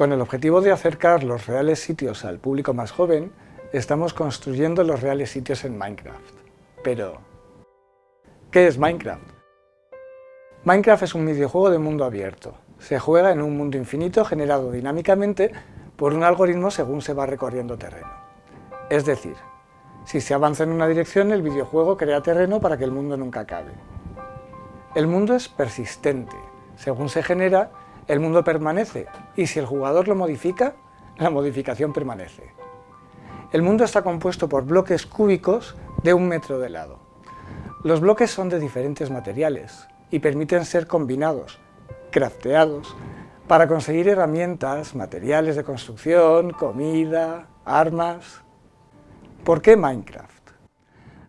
Con el objetivo de acercar los reales sitios al público más joven, estamos construyendo los reales sitios en Minecraft. Pero, ¿qué es Minecraft? Minecraft es un videojuego de mundo abierto. Se juega en un mundo infinito generado dinámicamente por un algoritmo según se va recorriendo terreno. Es decir, si se avanza en una dirección, el videojuego crea terreno para que el mundo nunca acabe. El mundo es persistente. Según se genera, el mundo permanece, y si el jugador lo modifica, la modificación permanece. El mundo está compuesto por bloques cúbicos de un metro de lado. Los bloques son de diferentes materiales y permiten ser combinados, crafteados, para conseguir herramientas, materiales de construcción, comida, armas... ¿Por qué Minecraft?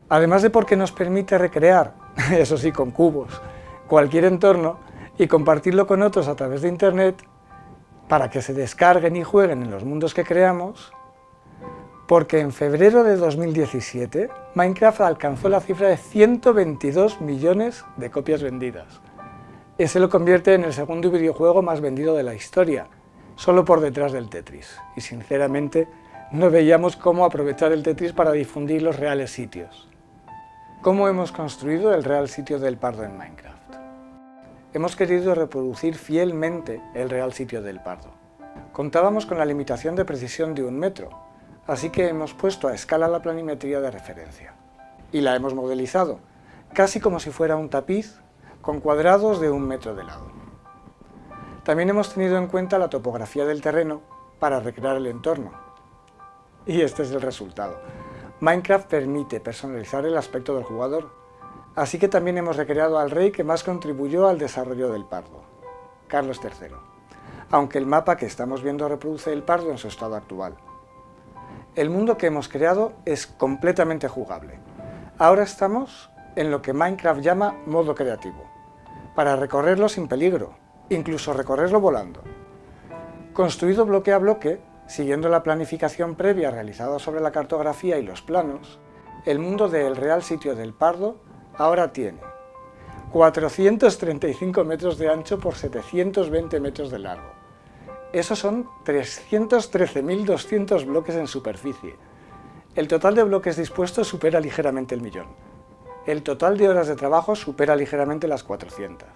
Además de porque nos permite recrear, eso sí con cubos, cualquier entorno y compartirlo con otros a través de internet para que se descarguen y jueguen en los mundos que creamos, porque en febrero de 2017 Minecraft alcanzó la cifra de 122 millones de copias vendidas. Ese lo convierte en el segundo videojuego más vendido de la historia, solo por detrás del Tetris. Y sinceramente, no veíamos cómo aprovechar el Tetris para difundir los reales sitios. ¿Cómo hemos construido el real sitio del Pardo en Minecraft? Hemos querido reproducir fielmente el real sitio del Pardo. Contábamos con la limitación de precisión de un metro, así que hemos puesto a escala la planimetría de referencia. Y la hemos modelizado, casi como si fuera un tapiz, con cuadrados de un metro de lado. También hemos tenido en cuenta la topografía del terreno para recrear el entorno, y este es el resultado. Minecraft permite personalizar el aspecto del jugador, así que también hemos recreado al rey que más contribuyó al desarrollo del pardo, Carlos III, aunque el mapa que estamos viendo reproduce el pardo en su estado actual. El mundo que hemos creado es completamente jugable. Ahora estamos en lo que Minecraft llama modo creativo, para recorrerlo sin peligro, incluso recorrerlo volando. Construido bloque a bloque, Siguiendo la planificación previa realizada sobre la cartografía y los planos, el mundo del Real Sitio del Pardo ahora tiene 435 metros de ancho por 720 metros de largo. Esos son 313.200 bloques en superficie. El total de bloques dispuestos supera ligeramente el millón. El total de horas de trabajo supera ligeramente las 400.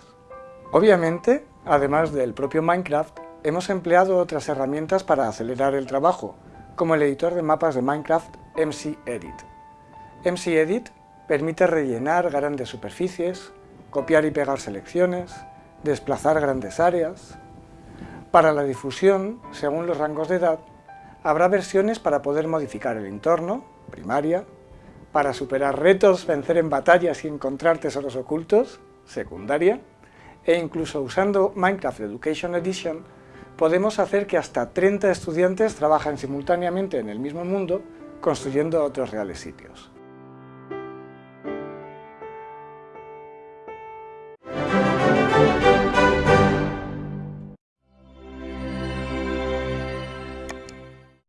Obviamente, además del propio Minecraft, hemos empleado otras herramientas para acelerar el trabajo, como el editor de mapas de Minecraft MCEdit. MCEdit permite rellenar grandes superficies, copiar y pegar selecciones, desplazar grandes áreas. Para la difusión, según los rangos de edad, habrá versiones para poder modificar el entorno, primaria, para superar retos, vencer en batallas y encontrar tesoros ocultos, secundaria, e incluso usando Minecraft Education Edition podemos hacer que hasta 30 estudiantes trabajen simultáneamente en el mismo mundo construyendo otros reales sitios.